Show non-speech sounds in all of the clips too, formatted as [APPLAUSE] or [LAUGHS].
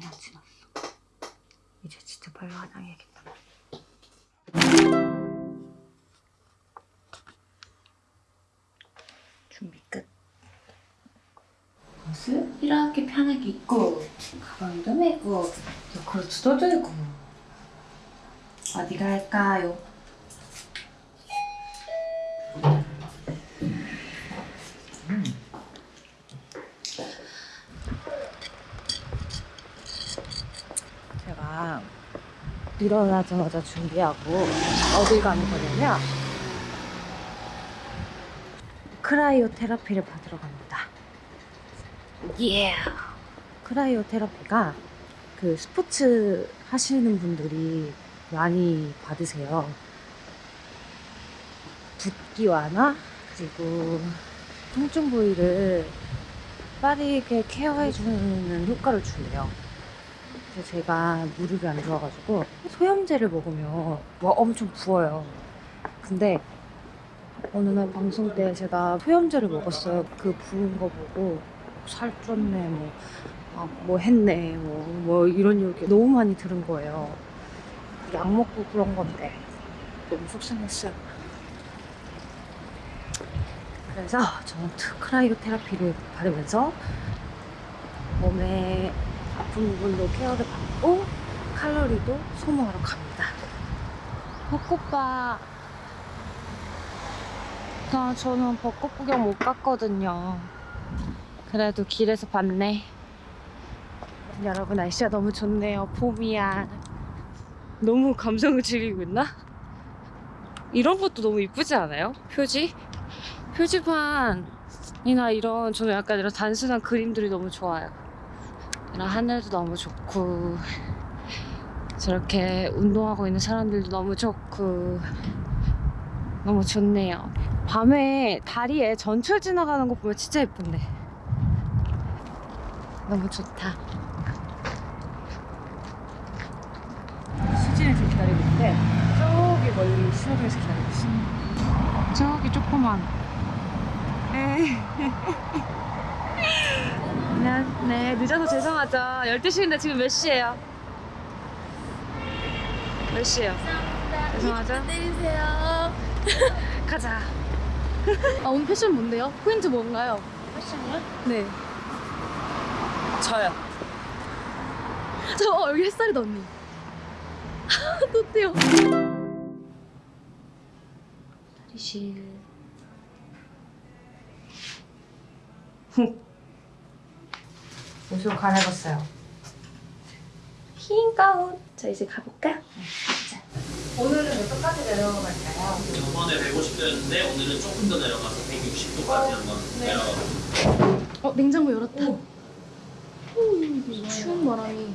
벌써 40분이나 지났어. 이제 진짜 빨리 화장해야겠다. 준비 끝. 옷을 이렇게 편하게 입고 가방도 메고 요크루트도 들고 어디 갈까요? 일어나자마자 준비하고 어딜 가는 거냐면 크라이오 테라피를 받으러 갑니다. 예. 크라이오 테라피가 그 스포츠 하시는 분들이 많이 받으세요. 붓기 완화 그리고 통증 부위를 빠르게 케어해주는 효과를 준대요. 그래서 제가 무릎이 안 좋아가지고 소염제를 먹으면 와 엄청 부어요. 근데 어느 날 방송 때 제가 소염제를 먹었어요. 그 부은 거 보고 살 쪘네 뭐, 아, 뭐 했네 뭐, 뭐 이런 얘기 너무 많이 들은 거예요. 약 먹고 그런 건데 너무 속상했어요. 그래서 저는 크라이오 테라피를 받으면서 몸에 아픈 부분도 케어를 받고 칼로리도 소모하러 갑니다. 벚꽃봐. 나 저는 벚꽃 구경 못 갔거든요. 그래도 길에서 봤네. 여러분 날씨가 너무 좋네요. 봄이야. 너무 감성을 즐기고 있나? 이런 것도 너무 이쁘지 않아요? 표지? 표지판이나 이런 저는 약간 이런 단순한 그림들이 너무 좋아요. 이런 하늘도 너무 좋고 저렇게 운동하고 있는 사람들도 너무 좋고 너무 좋네요. 밤에 다리에 전철 지나가는 거 보면 진짜 예쁜데 너무 좋다. 수진을 지금 기다리고 있는데 저기 멀리 신호등에서 기다리고 있어. 저기 조그만. 에이. [LAUGHS] 네, 네, 늦어서 죄송하죠. 12시인데 지금 몇 시예요? 몇 시예요? 죄송하죠? 내리세요. [LAUGHS] 가자. 아 오늘 패션 뭔데요? 포인트 뭔가요? 패션이요? 네. 저요. 저 어, 여기 햇살이다 언니. 또띠요. 다리실. 옷을 갈아입었어요. 흰 가운. 자 이제 가볼까? 오늘은 몇 도까지 내려갈까요? 저번에 150도였는데 오늘은 조금 더 내려가서 160도까지 한번 네. 내려가 어 냉장고 열었다. 오, 추운 바람이.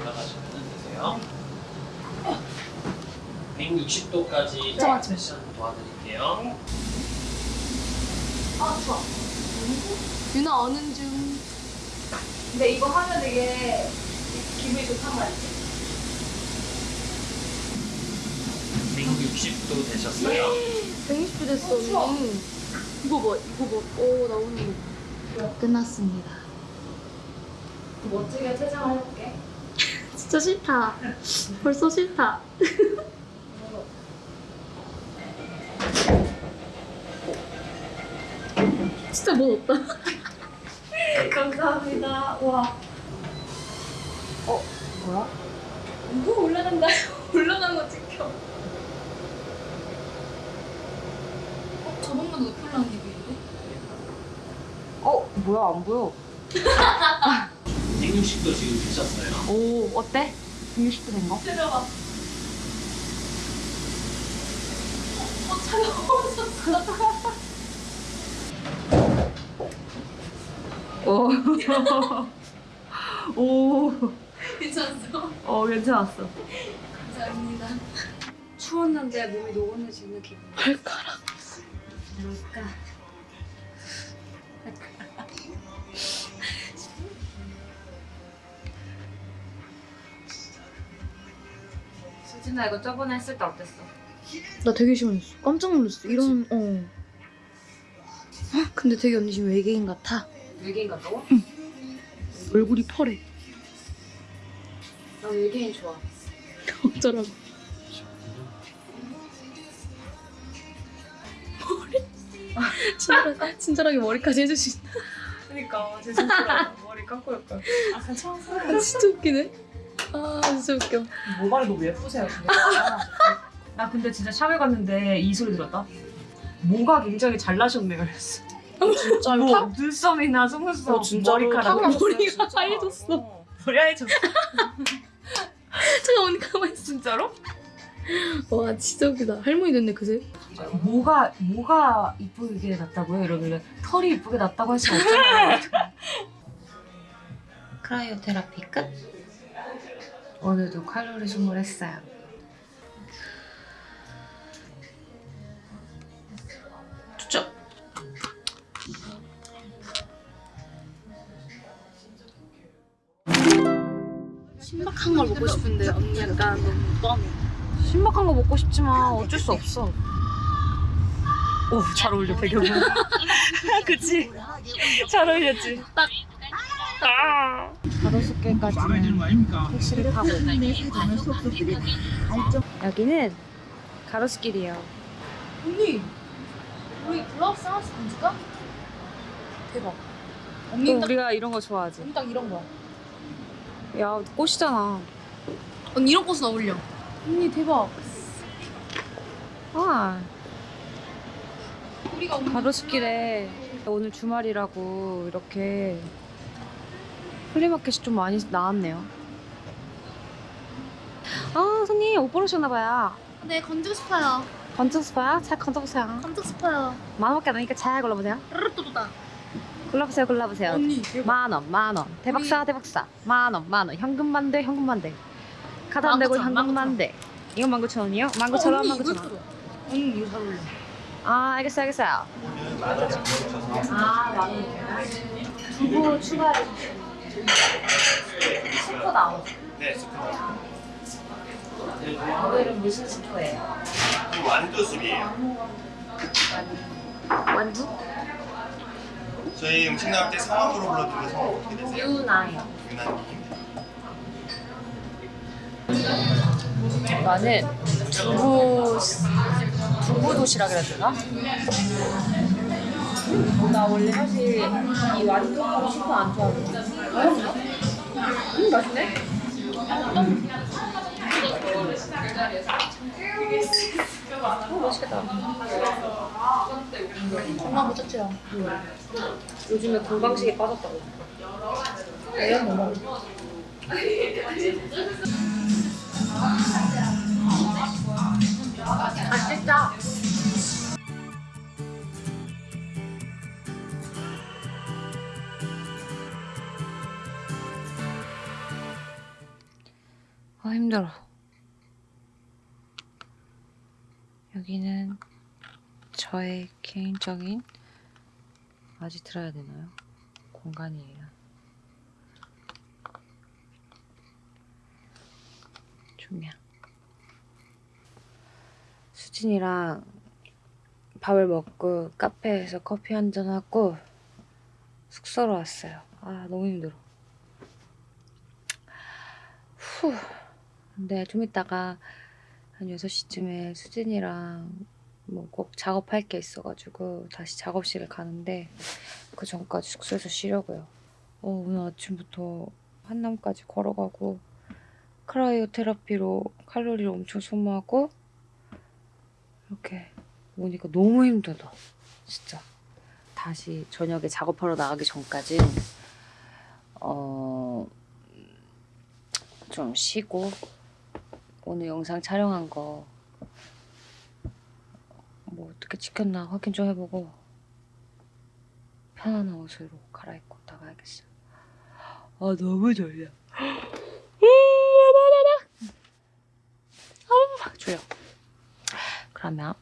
올라가시면 되세요. 160도까지 맞아, 맞아. 패션 도와드릴게요. 아 좋아. 유나 어는 중. 근데 이거 하면 되게 기분이 좋단 말이지? 160도 되셨어요. 120도 됐어 언니. 이거 봐 이거 봐. 오 나오는 거. 끝났습니다. 멋지게 퇴장을 해볼게. [LAUGHS] 진짜 싫다. 벌써 싫다. [LAUGHS] 진짜 뭐 없다. 감사합니다. 와. 어, 뭐야? 뭐 올라간다. [LAUGHS] 올라가는 거 찍혀. 어, 저번보다 높이 올라간 기분인데? 어, 뭐야, 안 보여. 160도 지금 되셨어요. 오, 어때? 160도 된 거? 내려가. 어, 차가워졌어. 오. [LAUGHS] 오. 괜찮았어. 어, 괜찮았어. 감사합니다. 추웠는데 몸이 노곤해지는 기분. 발가락. 뭘까? 수진아, 이거 저번에 했을 때 어땠어? 나 되게 시원했어. 깜짝 놀랐어. 이런, 어. 헉, 근데 근데 되게 언니 지금 외계인 같아. 외계인 같다고? 얼굴이 펄해. 나 외계인 좋아. 어쩌라고. 머리. 친절하게, 친절하게 머리까지 해주신다. 그러니까 제 진짜 머리 감고 약간 아 괜찮았어. 아, 진짜 웃기네. 아 진짜 웃겨. 모발이 너무 예쁘세요. 나 근데 진짜 샵에 갔는데 이 소리 들었다. 모가 굉장히 잘 나셨네 그랬어. 진짜 뭐 눈썹이나 속눈썹, 어, 진짜로 머리카락 탑 머리가 하얘졌어. 어, 머리 하얘졌어. 잠깐 [LAUGHS] 언니 가만히 있어. 진짜로? 와 진짜 웃기다. 할머니 됐네 그새. 뭐가 뭐가 이쁘게 났다고요? 이러길래 털이 이쁘게 났다고 할 수 없잖아요. [LAUGHS] cryotherapy 끝. 오늘도 칼로리 소모했어요. 신박한 걸 먹고 싶은데 언니 약간 너무 뻔해. 신박한 거 먹고 싶지만 어쩔 수 없어. 오, 잘 어울려, 배경은. [LAUGHS] 그치? 잘 어울렸지? 딱. 아. 다섯 개까지는 택시를 타고. 여기는 가로수길이에요. 언니 우리 블라우스 하나씩 만질까? 대박. 언니 또딱 우리가 이런 거 좋아하지. 언니 딱 이런 거. 야, 꽃이잖아. 언니 이런 꽃은 어울려. 언니 대박. 아, 가로수길에 오늘 주말이라고 이렇게 플리마켓이 좀 많이 나왔네요. 아, 손님 옷 보러오셨나봐요. 네 건지고 싶어요. 건져 스파요? 잘 건져보세요. 건지고 싶어요. 만 원밖에 안 하니까 잘 골라보세요. 르르뚜루다. 골라보세요, 골라보세요. 언니 대박. 만 원, 만 원. 대박사, 대박사. 만 원, 만 원. 현금만 돼, 현금만 돼. 카드 안 되고 19,000원, 현금만 돼. 이건 19,000원이요? 19,000원, 언니 이거 19,000원. 예쁘다. 언니 이거 잘 어울려. 아, 알겠어요, 알겠어요. 아, 만 원. 두부 추가해. 스프 나오. 네, 스프. 오늘은 무슨 스프예요? 완두 스프예요. 완두? 저희 음식 나올 때 성함으로 불러드리는 성함 어떻게 되세요? 유나요. 유나님. 나는 두부 두부 도시락 이라 되나? 나 원래 사실 이 완두하고 슈퍼 안 좋아하거든. 음 맛있네. 어 맛있겠다. 엄마 못 찾지요. 요즘에 건강식에 빠졌다고. 애야 뭐 먹어. 아 진짜. 아 힘들어. 여기는 저의 개인적인 아직 들어야 되나요? 공간이에요. 조명. 수진이랑 밥을 먹고 카페에서 커피 한잔 하고 숙소로 왔어요. 아 너무 힘들어. 후. 근데 좀 이따가 한 6시쯤에 수진이랑 뭐 꼭 작업할 게 있어가지고 다시 작업실에 가는데 그 전까지 숙소에서 쉬려고요. 어, 오늘 아침부터 한남까지 걸어가고 크라이오 테라피로 칼로리를 엄청 소모하고 이렇게 오니까 너무 힘들다. 진짜. 다시 저녁에 작업하러 나가기 전까지 어... 좀 쉬고 오늘 영상 촬영한 거뭐 어떻게 찍혔나 확인 좀 해보고 편안한 옷으로 갈아입고 나가야겠어요. 아 너무 졸려. [GASPS] 아, 조용. 그러면